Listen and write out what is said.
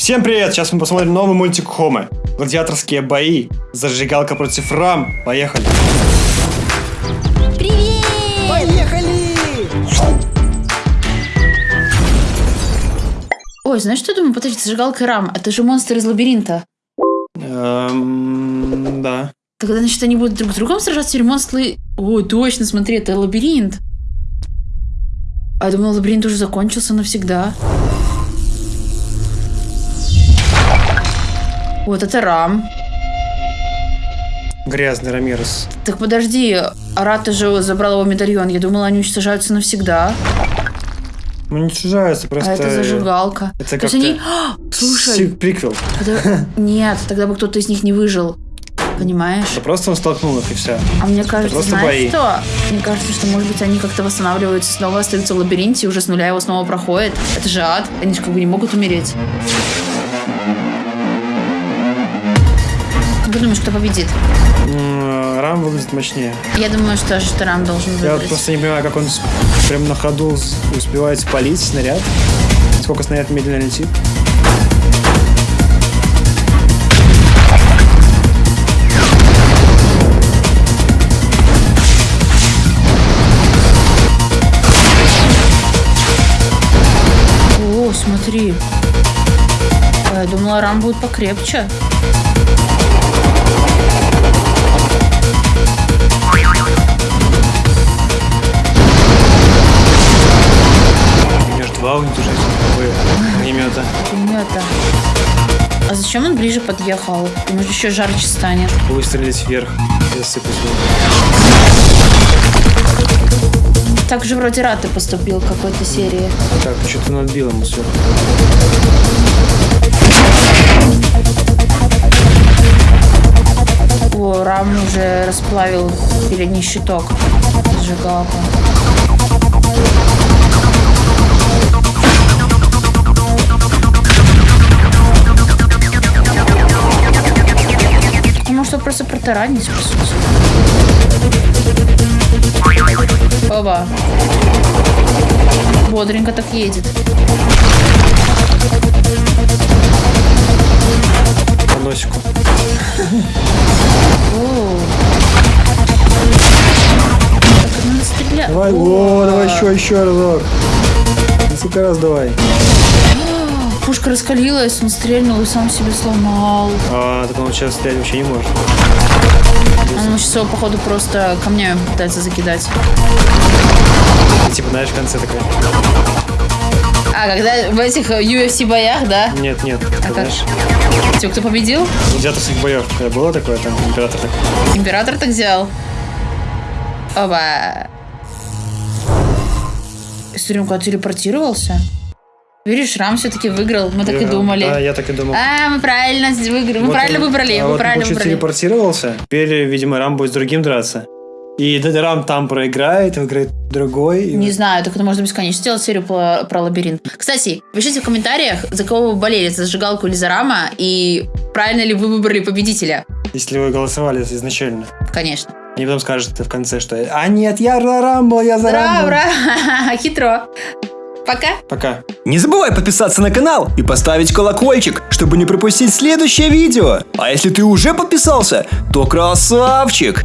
Всем привет! Сейчас мы посмотрим новый мультик Хомы. Гладиаторские бои. Зажигалка против Рам. Поехали. Привет! Поехали! Ой, знаешь, что я думаю? Подожди, зажигалка и рам. Это же монстр из лабиринта. Эм, да. Тогда, значит, они будут друг с другом сражаться или монстры... Ой, точно, смотри, это лабиринт. А я думала, лабиринт уже закончился навсегда. Вот это рам. Грязный Рамирес. Так подожди, Арата же забрал его медальон. Я думала, они уничтожаются навсегда. Ну, не чужаются, просто... А это зажигалка. Это как-то... они... Слушай, Приквел. это- нет, тогда бы кто-то из них не выжил. Понимаешь? Да просто он столкнул их и все. А мне кажется, просто знаешь бои. что? Мне кажется, что, может быть, они как-то восстанавливаются, снова остаются в лабиринте, и уже с нуля его снова проходят. Это же ад. Они же как бы не могут умереть. Как ты думаешь, кто победит? Рам выглядит мощнее. Я думаю, что Штарам должен Я вот выиграть. просто не понимаю, как он прям на ходу успевает спалить снаряд. Сколько снаряд медленно летит. О, смотри. Я думала, рам будет покрепче. У меня же два уничтожителя огнемета. Пулемета. А зачем он ближе подъехал? Ему еще жарче станет. Выстрелить вверх и засыпать его. Так же вроде Раты поступил в какой-то серии. Так, что-то надбил ему сверху. О, Рам уже расплавил передний щиток. Сжигалка. Просто протаранить, по сути. Оба. Бодренько так едет. По носику. О. Так, надо стрелять. Давай, о, давай еще, еще разок. Несколько раз давай. Пушка раскалилась, он стрельнул и сам себе сломал. А, так он сейчас стрелять вообще не может. Он сейчас его, походу, просто камнями пытается закидать. И, типа, знаешь, в конце такая. А, когда в этих э, UFC боях, да? Нет, нет. А как? знаешь, Типа, кто победил? гладиаторских боев, когда было такое, там, император такой. Император так взял. Оба. Стрелка телепортировался? Видишь, Рам все-таки выиграл. Мы так и Я- думали. Да, я так и думал. А, мы правильно выиграли. Мы Вот правильно он- выбрали. а мы вот правильно выбрали. телепортировался. Теперь, видимо, Рам будет с другим драться. И Рам там проиграет, выиграет другой. и Не вот- знаю, так это можно бесконечно сделать серию про, про лабиринт. Кстати, пишите в комментариях, за кого вы болели, за зажигалку или за Рама, и правильно ли вы выбрали победителя. Если вы голосовали изначально. Конечно. Они потом скажут в конце, что «А нет, я за Рамбо, я за Рамбо». ура! Хитро. Пока. Пока. Не забывай подписаться на канал и поставить колокольчик, чтобы не пропустить следующее видео. А если ты уже подписался, то красавчик!